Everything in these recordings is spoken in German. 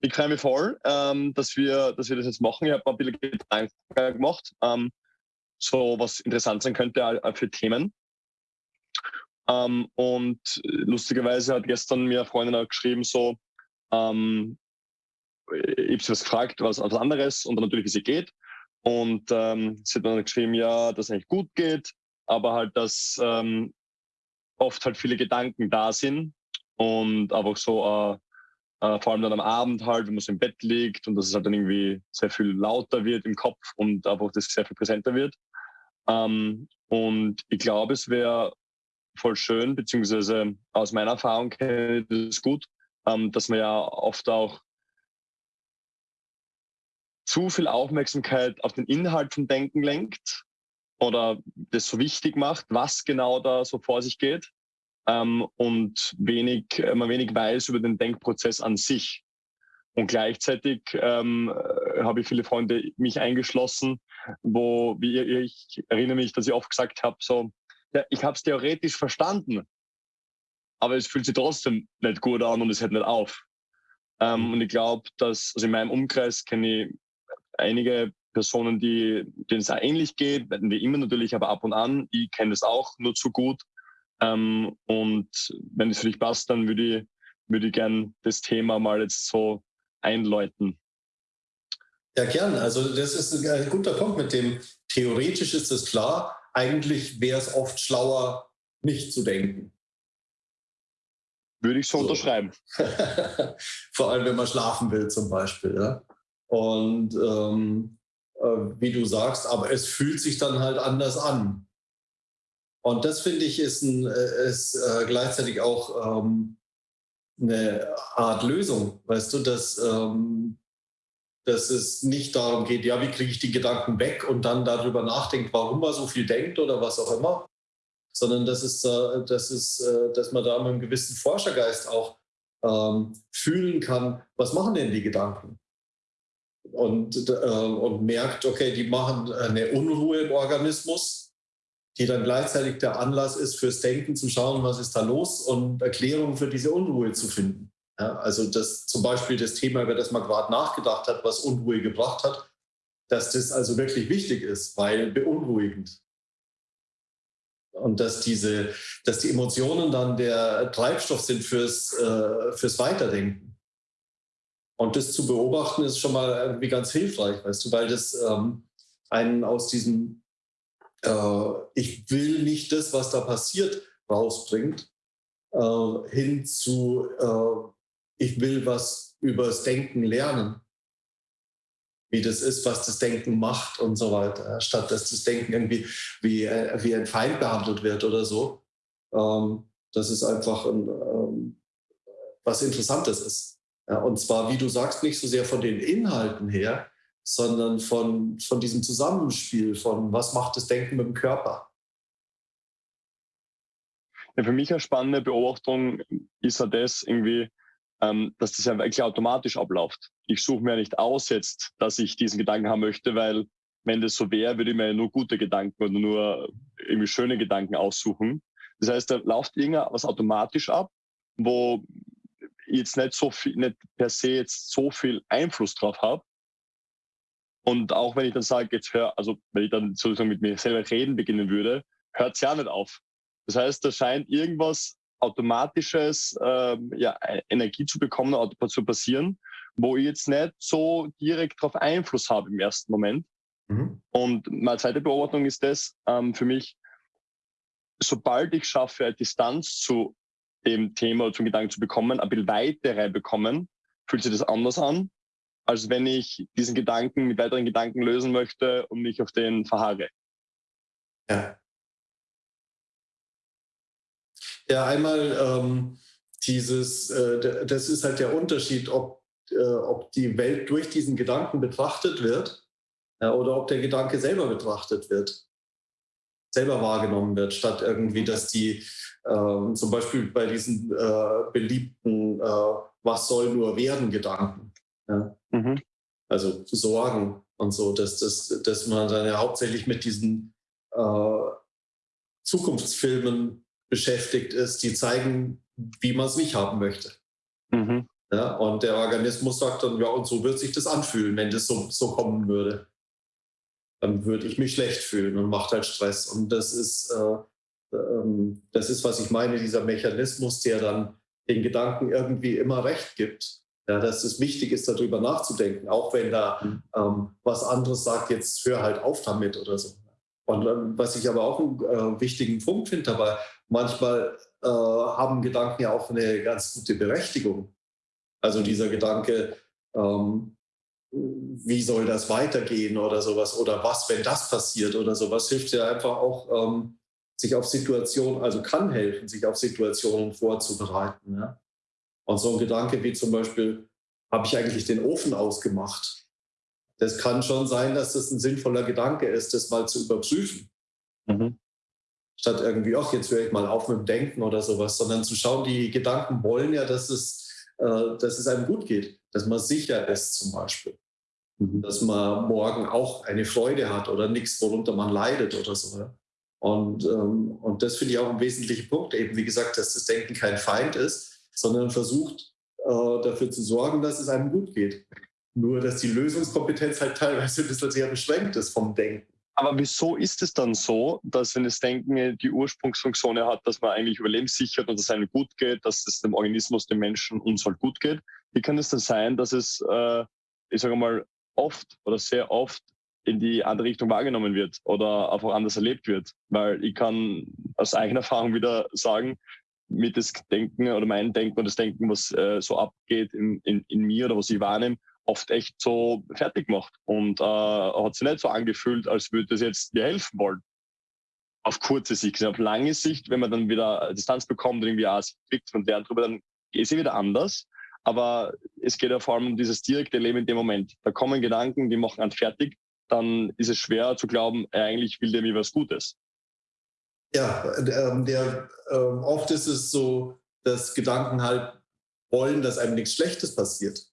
ich freue mich voll, ähm, dass, wir, dass wir das jetzt machen. Ich habe ein bisschen Gedanken gemacht, ähm, so was interessant sein könnte äh, für Themen. Ähm, und lustigerweise hat gestern mir eine Freundin auch geschrieben, so, ähm, ich habe sie was gefragt, was, was anderes und dann natürlich, wie sie geht. Und ähm, sie hat dann geschrieben, ja, dass es eigentlich gut geht, aber halt, dass ähm, oft halt viele Gedanken da sind und einfach so, äh, äh, vor allem dann am Abend halt, wenn man so im Bett liegt und dass es halt dann irgendwie sehr viel lauter wird im Kopf und einfach das sehr viel präsenter wird. Ähm, und ich glaube, es wäre voll schön, beziehungsweise aus meiner Erfahrung kenne ich das gut, ähm, dass man ja oft auch zu viel Aufmerksamkeit auf den Inhalt vom Denken lenkt oder das so wichtig macht, was genau da so vor sich geht ähm, und wenig, man wenig weiß über den Denkprozess an sich. Und gleichzeitig ähm, habe ich viele Freunde, mich eingeschlossen, wo, wie ich erinnere mich, dass ich oft gesagt habe, so, ja, ich habe es theoretisch verstanden, aber es fühlt sich trotzdem nicht gut an und es hört nicht auf. Ähm, mhm. und ich glaube, dass, also in meinem Umkreis kenne ich einige Personen, die, denen es auch ähnlich geht, werden wir immer natürlich, aber ab und an. Ich kenne das auch nur zu gut. Ähm, und wenn es für dich passt, dann würde ich, würde ich gern das Thema mal jetzt so einläuten. Ja, gern. Also das ist ein guter Punkt mit dem, theoretisch ist es klar, eigentlich wäre es oft schlauer, nicht zu denken. Würde ich so, so. unterschreiben. Vor allem, wenn man schlafen will zum Beispiel. Ja? Und ähm, äh, wie du sagst, aber es fühlt sich dann halt anders an. Und das finde ich ist, ein, ist äh, gleichzeitig auch ähm, eine Art Lösung, weißt du, dass, ähm, dass es nicht darum geht, ja, wie kriege ich die Gedanken weg und dann darüber nachdenkt, warum man so viel denkt oder was auch immer, sondern dass, es, äh, dass, es, äh, dass man da mit einem gewissen Forschergeist auch ähm, fühlen kann, was machen denn die Gedanken? Und, äh, und merkt, okay, die machen eine Unruhe im Organismus, die dann gleichzeitig der Anlass ist fürs Denken, zu schauen, was ist da los und Erklärungen für diese Unruhe zu finden. Ja, also das zum Beispiel das Thema, über das man gerade nachgedacht hat, was Unruhe gebracht hat, dass das also wirklich wichtig ist, weil beunruhigend. Und dass, diese, dass die Emotionen dann der Treibstoff sind fürs, äh, fürs Weiterdenken. Und das zu beobachten ist schon mal irgendwie ganz hilfreich, weißt du, weil das ähm, einen aus diesem äh, Ich will nicht das, was da passiert, rausbringt, äh, hin zu äh, Ich will was übers Denken lernen wie das ist, was das Denken macht und so weiter, statt dass das Denken irgendwie wie, äh, wie ein Feind behandelt wird oder so. Ähm, das ist einfach ein, ähm, was Interessantes ist. Ja, und zwar, wie du sagst, nicht so sehr von den Inhalten her, sondern von, von diesem Zusammenspiel von, was macht das Denken mit dem Körper. Ja, für mich eine spannende Beobachtung ist ja das irgendwie, ähm, dass das ja wirklich automatisch abläuft. Ich suche mir ja nicht aus jetzt, dass ich diesen Gedanken haben möchte, weil wenn das so wäre, würde ich mir nur gute Gedanken oder nur irgendwie schöne Gedanken aussuchen. Das heißt, da läuft irgendwas automatisch ab, wo ich jetzt nicht so viel, nicht per se jetzt so viel Einfluss drauf habe. Und auch wenn ich dann sage, jetzt hör, also wenn ich dann sozusagen mit mir selber reden beginnen würde, hört es ja nicht auf. Das heißt, da scheint irgendwas automatisches ähm, ja, e-, Energie zu bekommen oder zu passieren, wo ich jetzt nicht so direkt darauf Einfluss habe im ersten Moment. Mhm. Und meine zweite Beobachtung ist das ähm, für mich, sobald ich schaffe, eine Distanz zu dem Thema oder zum Gedanken zu bekommen, ein bisschen weitere bekommen, fühlt sich das anders an, als wenn ich diesen Gedanken mit weiteren Gedanken lösen möchte und mich auf den verharre. Ja. Ja, einmal ähm, dieses, äh, das ist halt der Unterschied, ob, äh, ob die Welt durch diesen Gedanken betrachtet wird ja, oder ob der Gedanke selber betrachtet wird, selber wahrgenommen wird, statt irgendwie, dass die äh, zum Beispiel bei diesen äh, beliebten äh, Was soll nur werden Gedanken. Ja? Mhm. Also Sorgen und so, dass, dass, dass man dann ja hauptsächlich mit diesen äh, Zukunftsfilmen beschäftigt ist, die zeigen, wie man es nicht haben möchte. Mhm. Ja, und der Organismus sagt dann, ja, und so wird sich das anfühlen, wenn das so, so kommen würde. Dann würde ich mich schlecht fühlen und macht halt Stress. Und das ist, äh, äh, das ist, was ich meine, dieser Mechanismus, der dann den Gedanken irgendwie immer recht gibt. Ja, dass es wichtig ist, darüber nachzudenken, auch wenn da mhm. ähm, was anderes sagt, jetzt hör halt auf damit oder so. Und ähm, was ich aber auch einen äh, wichtigen Punkt finde dabei, manchmal äh, haben Gedanken ja auch eine ganz gute Berechtigung. Also dieser Gedanke, ähm, wie soll das weitergehen oder sowas oder was, wenn das passiert oder sowas, hilft ja einfach auch, ähm, sich auf Situationen, also kann helfen, sich auf Situationen vorzubereiten. Ja? Und so ein Gedanke wie zum Beispiel, habe ich eigentlich den Ofen ausgemacht? Das kann schon sein, dass das ein sinnvoller Gedanke ist, das mal zu überprüfen. Mhm. Statt irgendwie, ach, jetzt höre ich mal auf mit dem Denken oder sowas, sondern zu schauen, die Gedanken wollen ja, dass es äh, dass es einem gut geht, dass man sicher ist zum Beispiel. Mhm. Dass man morgen auch eine Freude hat oder nichts, worunter man leidet oder so. Ja? Und, ähm, und das finde ich auch ein wesentlicher Punkt, eben wie gesagt, dass das Denken kein Feind ist, sondern versucht äh, dafür zu sorgen, dass es einem gut geht. Nur, dass die Lösungskompetenz halt teilweise ein bisschen sehr beschränkt ist vom Denken. Aber wieso ist es dann so, dass wenn das Denken die Ursprungsfunktion hat, dass man eigentlich überlebenssichert und dass es einem gut geht, dass es dem Organismus, dem Menschen uns halt gut geht? Wie kann es dann sein, dass es, äh, ich sage mal, oft oder sehr oft in die andere Richtung wahrgenommen wird oder einfach anders erlebt wird? Weil ich kann aus eigener Erfahrung wieder sagen, mit das Denken oder mein Denken und das Denken, was äh, so abgeht in, in, in mir oder was ich wahrnehme, oft echt so fertig gemacht und äh, hat sich nicht so angefühlt, als würde es jetzt mir helfen wollen. Auf kurze Sicht. Auf lange Sicht, wenn man dann wieder Distanz bekommt und irgendwie auch kriegt und lernt drüber, dann ist es wieder anders. Aber es geht ja vor allem um dieses direkte Leben in dem Moment. Da kommen Gedanken, die machen einen fertig. Dann ist es schwer zu glauben, eigentlich will der mir was Gutes. Ja, ähm, der, ähm, oft ist es so, dass Gedanken halt wollen, dass einem nichts Schlechtes passiert.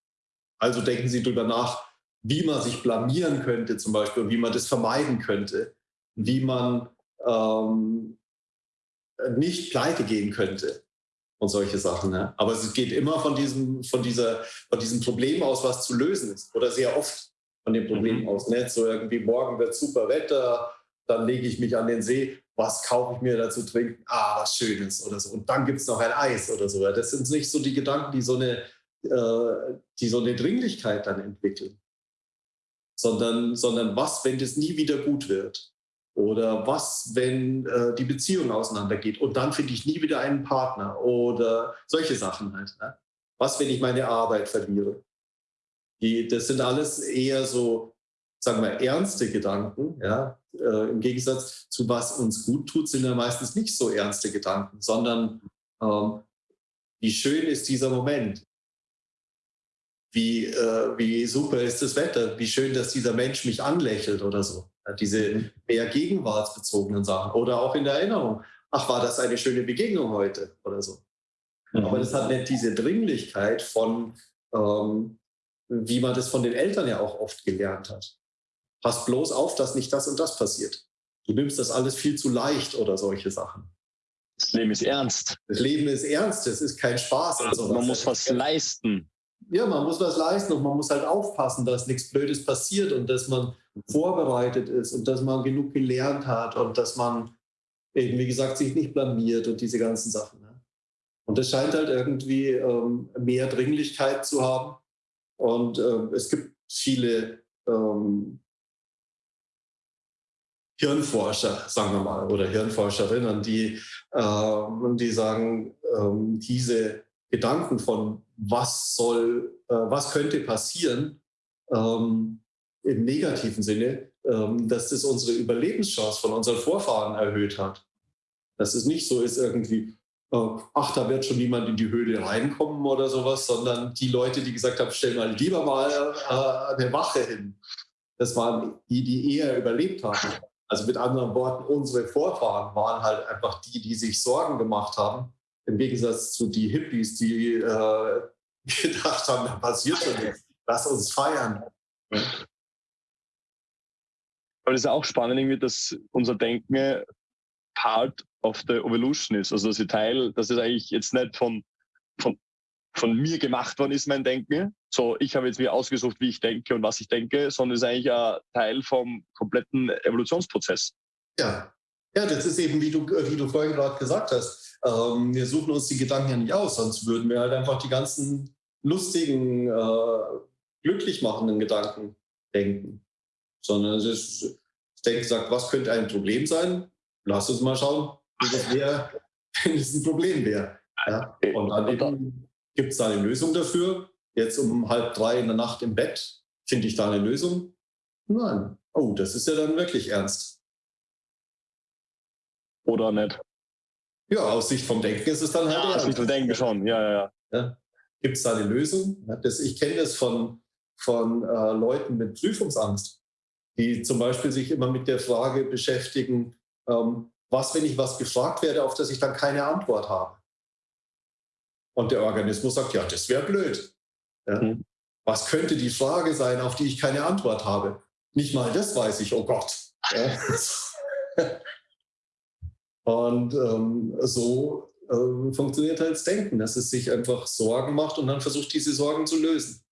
Also denken Sie darüber nach, wie man sich blamieren könnte zum Beispiel und wie man das vermeiden könnte, wie man ähm, nicht pleite gehen könnte und solche Sachen. Ne? Aber es geht immer von diesem, von, dieser, von diesem Problem aus, was zu lösen ist oder sehr oft von dem Problem mhm. aus. Nicht so irgendwie, morgen wird super Wetter, dann lege ich mich an den See, was kaufe ich mir dazu trinken? Ah, was Schönes oder so. Und dann gibt es noch ein Eis oder so. Das sind nicht so die Gedanken, die so eine äh, die so eine Dringlichkeit dann entwickeln. Sondern, sondern was, wenn das nie wieder gut wird? Oder was, wenn äh, die Beziehung auseinandergeht und dann finde ich nie wieder einen Partner? Oder solche Sachen halt. Ne? Was, wenn ich meine Arbeit verliere? Die, das sind alles eher so, sagen wir, ernste Gedanken. Ja? Äh, Im Gegensatz zu was uns gut tut, sind ja meistens nicht so ernste Gedanken, sondern ähm, wie schön ist dieser Moment? wie, äh, wie super ist das Wetter, wie schön, dass dieser Mensch mich anlächelt oder so. Diese mehr gegenwartsbezogenen Sachen oder auch in der Erinnerung. Ach, war das eine schöne Begegnung heute oder so. Mhm. Aber das hat nicht diese Dringlichkeit von, ähm, wie man das von den Eltern ja auch oft gelernt hat. Pass bloß auf, dass nicht das und das passiert. Du nimmst das alles viel zu leicht oder solche Sachen. Das Leben ist ernst. Das Leben ist ernst, es ist kein Spaß. Also man muss was leisten ja, man muss was leisten und man muss halt aufpassen, dass nichts Blödes passiert und dass man vorbereitet ist und dass man genug gelernt hat und dass man eben, wie gesagt, sich nicht blamiert und diese ganzen Sachen. Ne? Und das scheint halt irgendwie ähm, mehr Dringlichkeit zu haben. Und ähm, es gibt viele ähm, Hirnforscher, sagen wir mal, oder Hirnforscherinnen, die, äh, die sagen, ähm, diese Gedanken von was soll, äh, was könnte passieren, ähm, im negativen Sinne, ähm, dass das unsere Überlebenschance von unseren Vorfahren erhöht hat. Dass es nicht so ist irgendwie, äh, ach, da wird schon niemand in die Höhle reinkommen oder sowas, sondern die Leute, die gesagt haben, stell mal lieber mal äh, eine Wache hin. Das waren die, die eher überlebt haben. Also mit anderen Worten, unsere Vorfahren waren halt einfach die, die sich Sorgen gemacht haben im Gegensatz zu die Hippies, die äh, gedacht haben, da passiert schon nichts. Lass uns feiern. Aber es ist auch spannend, irgendwie, dass unser Denken Part of the Evolution ist. Also dass Teil, dass es eigentlich jetzt nicht von, von von mir gemacht worden ist, mein Denken. So, ich habe jetzt mir ausgesucht, wie ich denke und was ich denke, sondern es ist eigentlich ein Teil vom kompletten Evolutionsprozess. Ja, ja, das ist eben, wie du, wie du vorhin gerade gesagt hast. Ähm, wir suchen uns die Gedanken ja nicht aus, sonst würden wir halt einfach die ganzen lustigen, äh, glücklich machenden Gedanken denken. Sondern es ist, das Denken sagt, was könnte ein Problem sein? Lass uns mal schauen, wie das wäre, wenn es ein Problem wäre. Ja? Und dann gibt es da eine Lösung dafür. Jetzt um halb drei in der Nacht im Bett, finde ich da eine Lösung? Nein. Oh, das ist ja dann wirklich ernst. Oder nicht? Ja, aus Sicht vom Denken ist es dann halt. Ja, aus Sicht vom Denken schon, ja, ja, ja. ja. Gibt es da eine Lösung? Das, ich kenne das von, von äh, Leuten mit Prüfungsangst, die zum Beispiel sich immer mit der Frage beschäftigen, ähm, was, wenn ich was gefragt werde, auf das ich dann keine Antwort habe? Und der Organismus sagt, ja, das wäre blöd. Ja? Mhm. Was könnte die Frage sein, auf die ich keine Antwort habe? Nicht mal das weiß ich, oh Gott. Ja? Und ähm, so äh, funktioniert halt das Denken, dass es sich einfach Sorgen macht und dann versucht, diese Sorgen zu lösen.